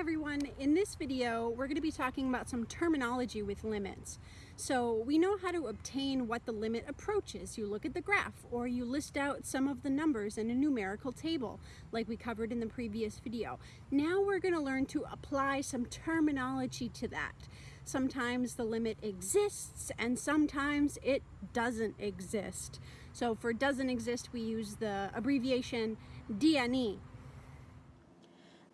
everyone. In this video, we're going to be talking about some terminology with limits. So we know how to obtain what the limit approaches. You look at the graph or you list out some of the numbers in a numerical table like we covered in the previous video. Now we're going to learn to apply some terminology to that. Sometimes the limit exists and sometimes it doesn't exist. So for doesn't exist, we use the abbreviation DNE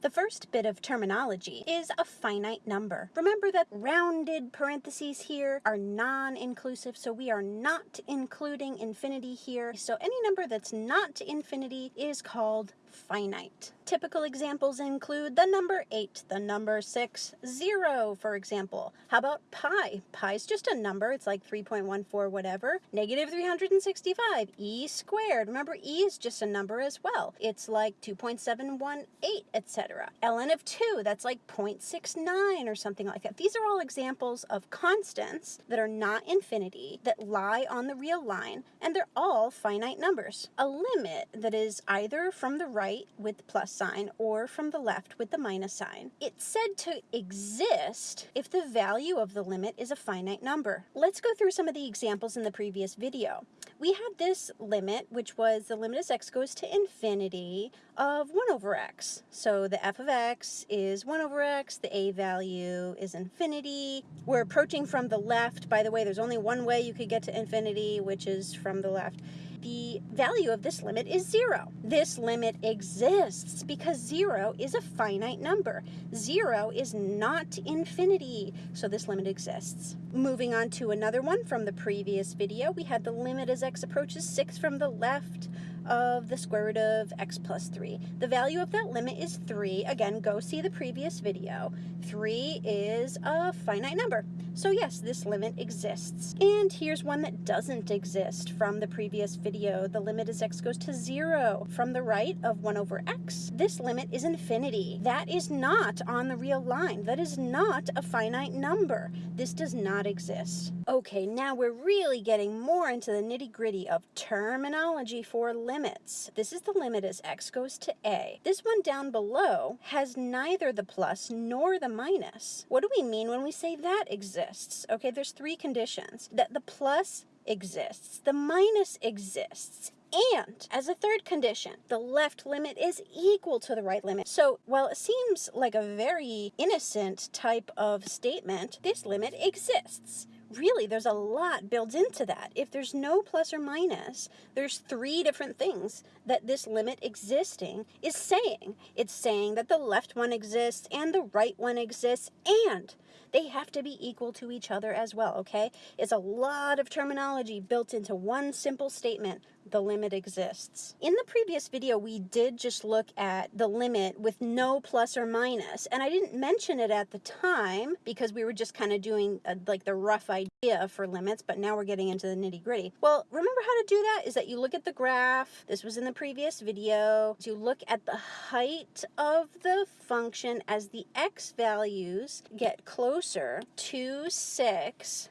the first bit of terminology is a finite number. Remember that rounded parentheses here are non-inclusive, so we are not including infinity here. So any number that's not infinity is called finite. Typical examples include the number 8, the number 6, 0, for example. How about pi? Pi is just a number. It's like 3.14 whatever. Negative 365, e squared. Remember, e is just a number as well. It's like 2.718, etc. ln of 2, that's like 0.69 or something like that. These are all examples of constants that are not infinity, that lie on the real line, and they're all finite numbers. A limit that is either from the right right with the plus sign or from the left with the minus sign. It's said to exist if the value of the limit is a finite number. Let's go through some of the examples in the previous video. We had this limit, which was the limit as x goes to infinity of 1 over x. So the f of x is 1 over x, the a value is infinity. We're approaching from the left. By the way, there's only one way you could get to infinity, which is from the left the value of this limit is zero. This limit exists because zero is a finite number. Zero is not infinity, so this limit exists. Moving on to another one from the previous video, we had the limit as x approaches 6 from the left of the square root of x plus 3. The value of that limit is 3. Again, go see the previous video. 3 is a finite number. So yes, this limit exists. And here's one that doesn't exist from the previous video. The limit as x goes to 0. From the right of 1 over x, this limit is infinity. That is not on the real line. That is not a finite number. This does not exist. Okay, now we're really getting more into the nitty gritty of terminology for limits. This is the limit as x goes to a. This one down below has neither the plus nor the minus. What do we mean when we say that exists? Okay, there's three conditions. That the plus exists, the minus exists, and as a third condition, the left limit is equal to the right limit. So while it seems like a very innocent type of statement, this limit exists really there's a lot built into that. If there's no plus or minus, there's three different things that this limit existing is saying. It's saying that the left one exists and the right one exists and they have to be equal to each other as well, okay? It's a lot of terminology built into one simple statement the limit exists. In the previous video, we did just look at the limit with no plus or minus, and I didn't mention it at the time because we were just kind of doing a, uh, like the rough idea for limits, but now we're getting into the nitty gritty. Well, remember how to do that is that you look at the graph, this was in the previous video, you look at the height of the function as the x values get closer to 6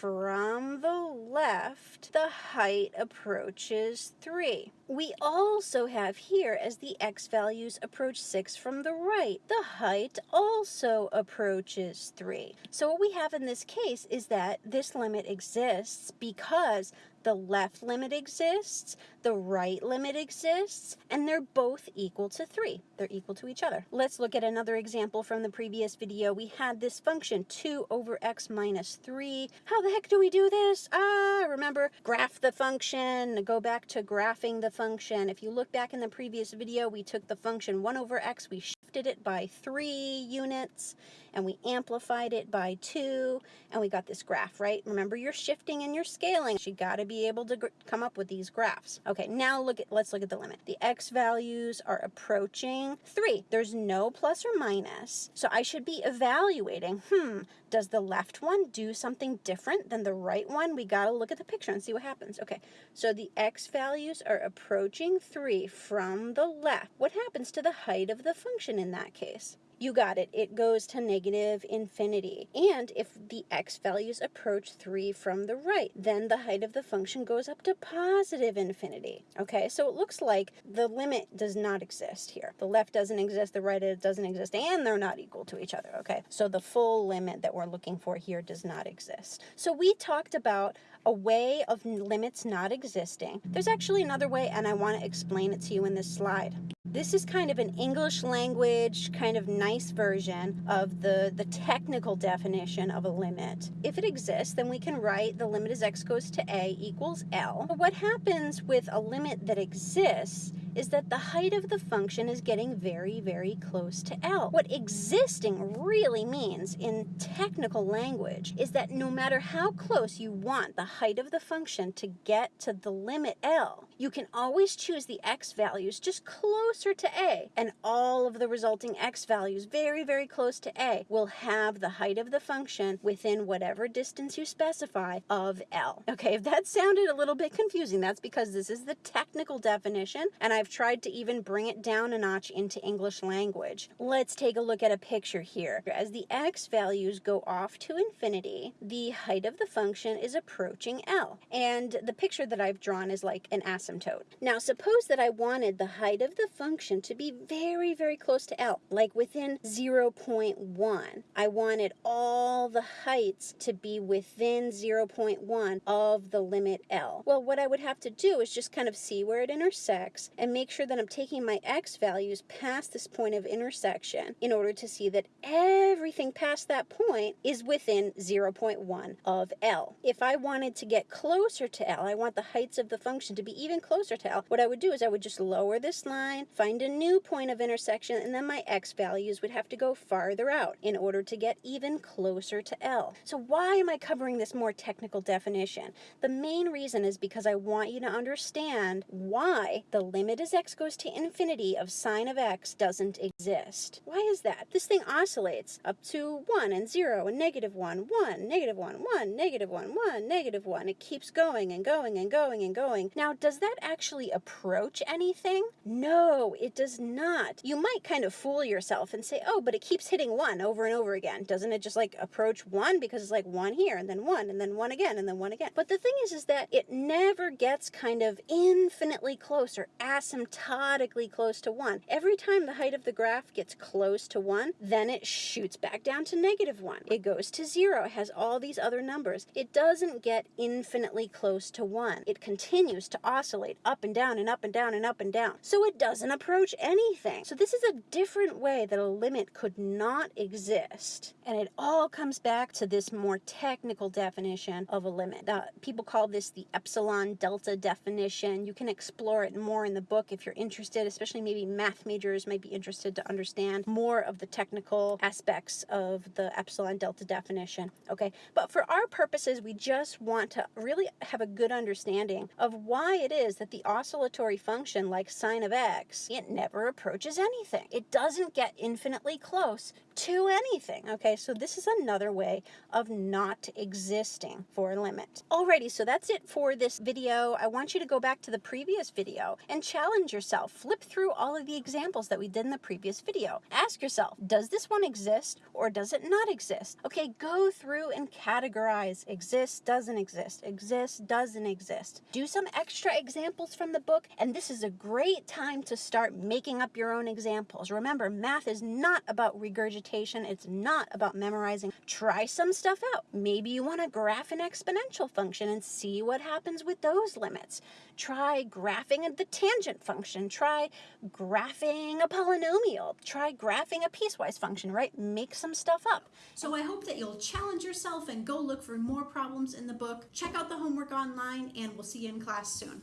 from the left, the height approaches 3. We also have here, as the x values approach 6 from the right, the height also approaches 3. So what we have in this case is that this limit exists because the left limit exists, the right limit exists, and they're both equal to 3. They're equal to each other. Let's look at another example from the previous video. We had this function 2 over x minus 3. How the heck do we do this? Ah, remember, graph the function, go back to graphing the function. If you look back in the previous video, we took the function 1 over x, we shifted it by 3 units, and we amplified it by 2, and we got this graph, right? Remember, you're shifting and you're scaling. You got to be able to come up with these graphs. Okay, now look at let's look at the limit. The x values are approaching 3. There's no plus or minus, so I should be evaluating, hmm, does the left one do something different than the right one? We got to look at the picture and see what happens. Okay, so the x values are approaching 3 from the left. What happens to the height of the function in that case? You got it. It goes to negative infinity. And if the x values approach 3 from the right, then the height of the function goes up to positive infinity. Okay, so it looks like the limit does not exist here. The left doesn't exist, the right doesn't exist, and they're not equal to each other. Okay, so the full limit that we're looking for here does not exist. So we talked about a way of limits not existing. There's actually another way, and I want to explain it to you in this slide. This is kind of an English language, kind of nice version of the, the technical definition of a limit. If it exists, then we can write the limit as x goes to a equals L. But what happens with a limit that exists is that the height of the function is getting very, very close to L. What existing really means in technical language is that no matter how close you want the height of the function to get to the limit L, you can always choose the x values just closer to A, and all of the resulting x values very, very close to A will have the height of the function within whatever distance you specify of L. Okay, if that sounded a little bit confusing, that's because this is the technical definition, and I've tried to even bring it down a notch into English language. Let's take a look at a picture here. As the x values go off to infinity, the height of the function is approaching L, and the picture that I've drawn is like an asymptote asymptote. Now suppose that I wanted the height of the function to be very, very close to L, like within 0.1. I wanted all the heights to be within 0.1 of the limit L. Well, what I would have to do is just kind of see where it intersects and make sure that I'm taking my x values past this point of intersection in order to see that everything past that point is within 0.1 of L. If I wanted to get closer to L, I want the heights of the function to be even closer to L, what I would do is I would just lower this line, find a new point of intersection, and then my x values would have to go farther out in order to get even closer to L. So why am I covering this more technical definition? The main reason is because I want you to understand why the limit as x goes to infinity of sine of x doesn't exist. Why is that? This thing oscillates up to 1 and 0 and negative 1, 1, negative 1, 1, negative 1, 1, negative 1. It keeps going and going and going and going. Now, does that actually approach anything? No, it does not. You might kind of fool yourself and say, oh, but it keeps hitting 1 over and over again. Doesn't it just like approach 1 because it's like 1 here and then 1 and then 1 again and then 1 again. But the thing is, is that it never gets kind of infinitely close or asymptotically close to 1. Every time the height of the graph gets close to 1, then it shoots back down to negative 1. It goes to 0. It has all these other numbers. It doesn't get infinitely close to 1. It continues to oscillate oscillate up and down and up and down and up and down. So it doesn't approach anything. So this is a different way that a limit could not exist. And it all comes back to this more technical definition of a limit. Uh, people call this the epsilon delta definition. You can explore it more in the book if you're interested, especially maybe math majors might be interested to understand more of the technical aspects of the epsilon delta definition. Okay, but for our purposes, we just want to really have a good understanding of why it is is that the oscillatory function, like sine of x, it never approaches anything. It doesn't get infinitely close to anything. Okay, so this is another way of not existing for a limit. Alrighty, so that's it for this video. I want you to go back to the previous video and challenge yourself. Flip through all of the examples that we did in the previous video. Ask yourself, does this one exist or does it not exist? Okay, go through and categorize. Exists, doesn't exist. Exists, doesn't exist. Do some extra examples from the book, and this is a great time to start making up your own examples. Remember, math is not about regurgitation. It's not about memorizing. Try some stuff out. Maybe you want to graph an exponential function and see what happens with those limits. Try graphing the tangent function. Try graphing a polynomial. Try graphing a piecewise function, right? Make some stuff up. So I hope that you'll challenge yourself and go look for more problems in the book. Check out the homework online and we'll see you in class soon.